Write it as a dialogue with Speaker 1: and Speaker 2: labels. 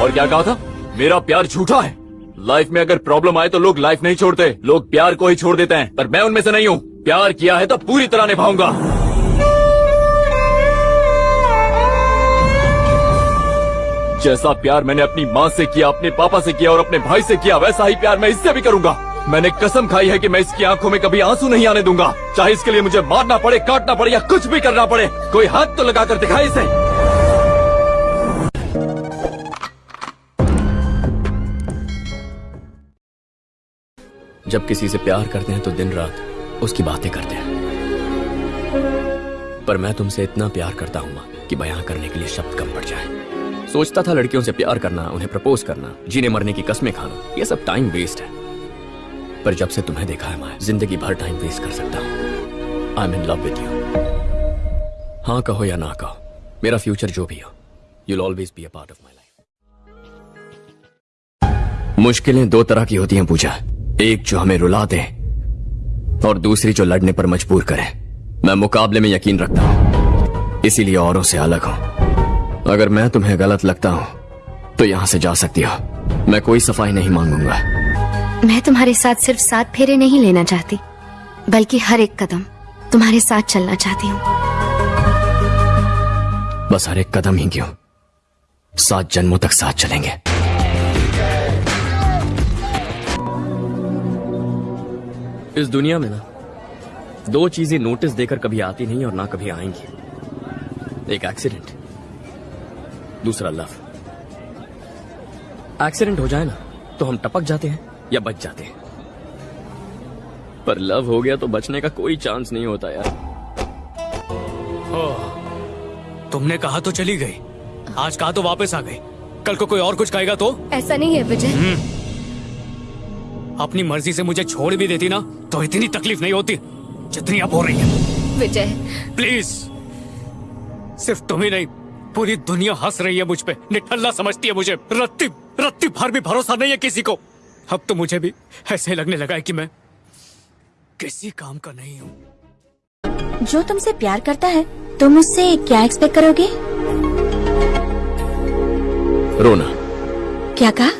Speaker 1: और क्या कहा था? मेरा प्यार झूठा है। लाइफ में अगर प्रॉब्लम आए तो लोग लाइफ नहीं छोड़ते। लोग प्यार को ही छोड़ देते हैं। पर मैं उनमें से नहीं हूँ। प्यार किया है तो पूरी तरह निभाऊँगा। जैसा प्यार मैंने अपनी माँ से किया, अपने पापा से किया और अपने भाई से किया, वैसा ही प्यार मैं इससे भी करूँगा। मैंने कसम खाई है कि मैं इसकी आँखों में कभी आँसू नहीं आने दूँगा। चाहे इसके लिए मुझे मारना पड़े, काटना पड़े या कुछ भी करना पड़े, कोई हाथ तो लगा कर दिखाए इसे। जब किसी से प्यार करते हैं तो दिन रात उसकी बातें करते हैं। पर मैं तुमसे इतना प्यार करता हूँ कि बयां करने के लिए शब्द कम पड़ जाए। सोचता था लड़कियों से प्यार करना, उन्हें प्रपोज करना, जीने मरने की कस्में खाना, ये सब टाइम वेस्ट है। पर जब से तुम्हें देखा है, मैं, ज़िंदगी भर टाइम वेस्ट कर सकता हूँ। I am in love with you हाँ कहो या ना कहो, मेरा फ्यूचर जो भी हो you'll always be a part of my life मुश्किलें दो तरह की होती हैं, पूजा। एक जो हमें रुला दे और दूसरी जो लड़ने पर मजबूर करे। मैं मुकाबले में यकीन रखता हूँ। इसीलिए औरों से अलग हूँ। अगर मैं तुम्हें गलत लगता हूँ तो यहाँ से जा सकती हो। मैं कोई सफ़ाई नहीं मांगूँगा।
Speaker 2: मैं तुम्हारे साथ सिर्फ़ सात फेरे नहीं लेना चाहती बल्कि हर एक कदम तुम्हारे साथ चलना चाहती हूँ।
Speaker 1: बस हर एक कदम ही क्यों? सात जन्मों तक साथ चलेंगे। इस दुनिया में ना दो चीज़ें नोटिस देकर कभी आती नहीं और ना कभी आएँगी। एक एक्सीडेंट दूसरा लव एक्सीडेंट हो जाए ना तो हम टपक जाते हैं या बच जाते हैं। पर लव हो गया तो बचने का कोई चांस नहीं होता यार।
Speaker 3: ओ, तुमने कहा तो चली गई। आज कहा तो वापस आ गई। कल को कोई और कुछ कहेगा तो?
Speaker 2: ऐसा नहीं है विजय।
Speaker 3: अपनी मर्ज़ी से मुझे छोड़ भी देती ना तो इतनी तकलीफ़ नहीं होती जितनी अब हो रही है।
Speaker 2: विजय।
Speaker 3: प्लीज़। सिर्फ़ तुम ही नहीं पूरी दुनिया हंस रही है मुझ पे। निठल्ला समझती है मुझे। रत्ती रत्ती भर भी भरोसा नहीं है किसी को। अब तो मुझे भी ऐसे लगने लगा है कि मैं किसी काम का नहीं हूँ।
Speaker 2: जो तुमसे प्यार करता है तुम उससे क्या एक्सपेक्ट करोगे?
Speaker 1: रोना।
Speaker 2: क्या कहा?